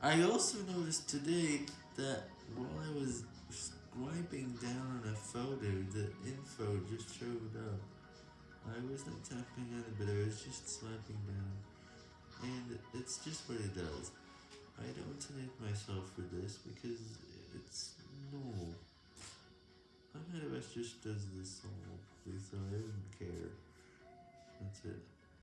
I also noticed today that while I was swiping down on a photo, the info just showed up. I wasn't tapping on it, but I was just swiping down. And it's just what it does. I don't hate myself for this because it's normal. My iOS just does this all, so I don't care. That's it.